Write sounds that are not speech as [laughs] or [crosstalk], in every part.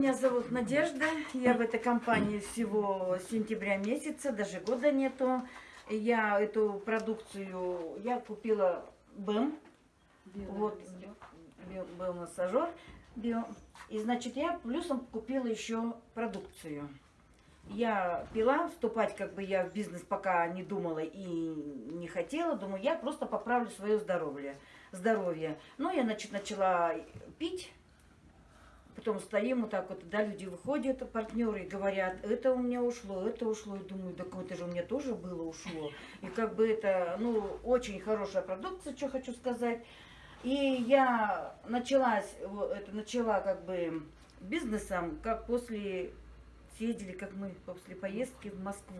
Меня зовут Надежда, я в этой компании всего сентября месяца, даже года нету. Я эту продукцию, я купила БЭМ, вот, био- биомассажер, био, и значит я плюсом купила еще продукцию. Я пила, вступать как бы я в бизнес пока не думала и не хотела, думаю, я просто поправлю свое здоровье. здоровье. Ну, я значит, начала пить, Потом стоим вот так вот, да, люди выходят, партнеры, и говорят, это у меня ушло, это ушло. И думаю, так это же у меня тоже было ушло. И как бы это, ну, очень хорошая продукция, что хочу сказать. И я началась, вот это, начала как бы бизнесом, как после, съездили, как мы после поездки в Москву.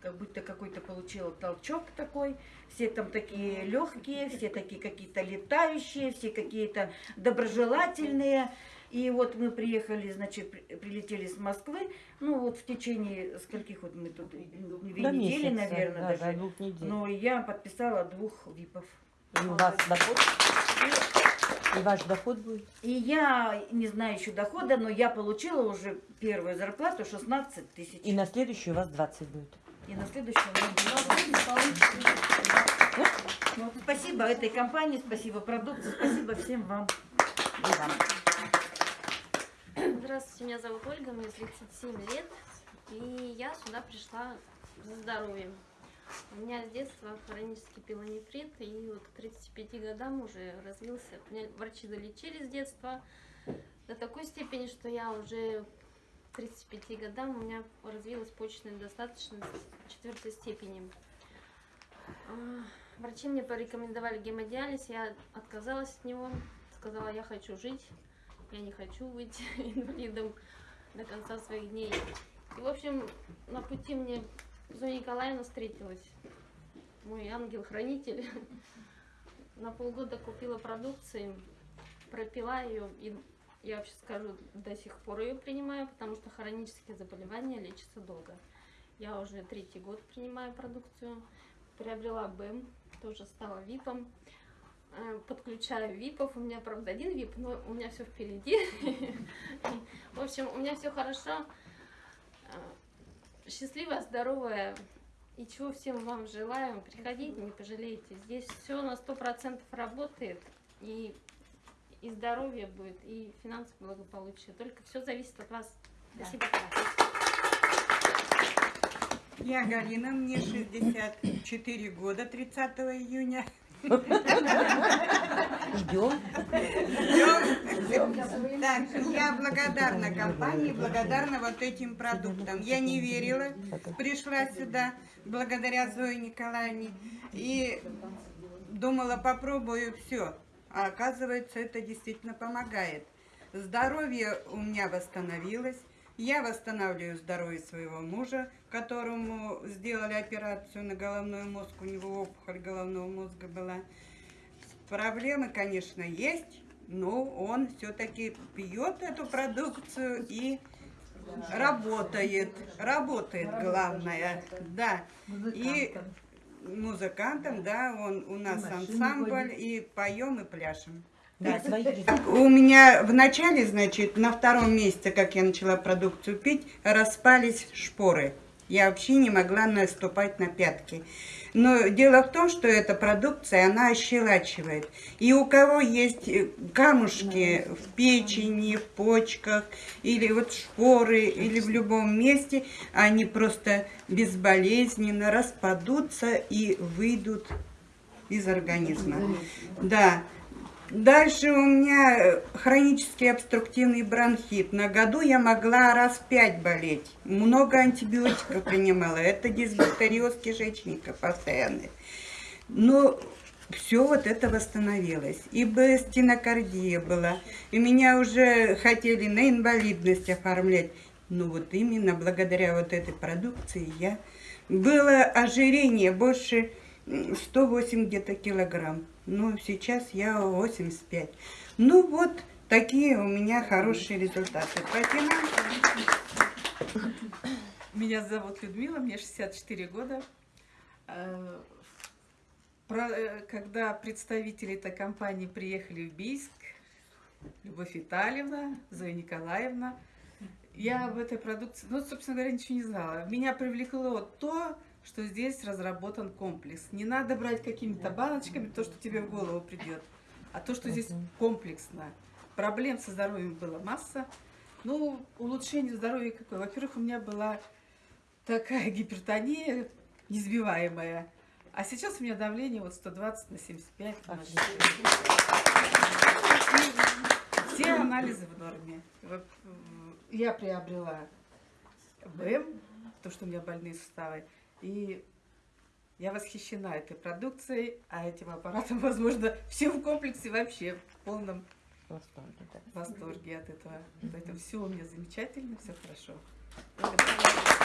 Как будто какой-то получила толчок такой. Все там такие легкие, все такие какие-то летающие, все какие-то доброжелательные. И вот мы приехали, значит, при- прилетели с Москвы. Ну вот в течение скольких вот мы тут, две До недели, месяца, наверное, да, даже. до двух недель. Но я подписала двух ВИПов. И у вас доход? И ваш доход будет? И я не знаю еще дохода, но я получила уже первую зарплату 16 тысяч. И на следующий у вас 20 будет. И на следующем Спасибо этой компании, спасибо продукции, спасибо всем вам. Вам. Здравствуйте, меня зовут Ольга, мне 37 лет, и я сюда пришла за здоровьем. У меня с детства хронический пилонефрит, и вот к 35 годам уже развился. Меня врачи залечили с детства до такой степени, что я уже 35 годам у меня развилась почечная недостаточность четвертой степени. А, Врачи мне порекомендовали гемодиализ, я отказалась от него, сказала, я хочу жить, я не хочу быть [laughs] инвалидом до конца своих дней. И, в общем, на пути мне Зоя Николаевна встретилась, мой ангел-хранитель. [laughs] На полгода купила продукции, пропила ее, и я вообще скажу, до сих пор ее принимаю, потому что хронические заболевания лечатся долго. Я уже третий год принимаю продукцию, приобрела БЭМ, тоже стала ВИПом. Э, Подключаю ВИПов, у меня, правда, один ВИП, но у меня все впереди. [laughs] В общем, у меня все хорошо. Э, Счастливая, здоровая. И чего всем вам желаю. Приходите, не пожалеете. Здесь все на сто процентов работает. И, и здоровье будет, и финансовое благополучие. Только все зависит от вас. Спасибо. Я Галина, мне 64 года, 30 июня. Ждем. Так, я благодарна компании, благодарна вот этим продуктам. Я не верила, пришла сюда благодаря Зое Николаевне и думала, попробую все. А оказывается, это действительно помогает. Здоровье у меня восстановилось. Я восстанавливаю здоровье своего мужа, которому сделали операцию на головной мозг, у него опухоль головного мозга была. Проблемы, конечно, есть, но он все-таки пьет эту продукцию и работает. Работает, главное, да. И музыкантом, да, он у нас ансамбль, и поем, и пляшем. Да, результатов. У меня в начале, значит, на втором месяце, как я начала продукцию пить, распались шпоры. Я вообще не могла наступать на пятки. Но дело в том, что эта продукция, она ощелачивает. И у кого есть э, камушки в печени, в почках, или вот шпоры, или в любом месте, они просто безболезненно распадутся и выйдут из организма. Да. Дальше у меня э, хронический обструктивный бронхит. На году я могла раз пять болеть. Много антибиотиков принимала. Это дисбактериоз кишечника постоянный. Но все вот это восстановилось. И стенокардия была. И меня уже хотели на инвалидность оформлять. Но вот именно благодаря вот этой продукции я... Было ожирение больше м, 108 где-то килограмм. Ну, сейчас я 85. Ну, вот такие у меня хорошие результаты. По Меня зовут Людмила, мне 64 года. Э, э, Когда представители этой компании приехали в Бийск, Любовь Витальевна, Зоя Николаевна, Я об этой продукции, ну, собственно говоря, ничего не знала. Меня привлекло то, что здесь разработан комплекс. Не надо брать какими-то баночками то, что тебе в голову придет, а то, что здесь комплексно. Проблем со здоровьем было масса. Ну, улучшение здоровья какое? Во-первых, у меня была такая [laughs] гипертония несбиваемая. А сейчас у меня давление вот 120 на 75. на Отлично. 60. Все анализы в норме. М, Я приобрела БМ, то, что у меня больные суставы. И я восхищена этой продукцией, а этим аппаратом, [laughs] возможно, все в комплексе вообще в полном Восторге, да. восторге от этого. Поэтому все у меня замечательно, все хорошо. Благодарю.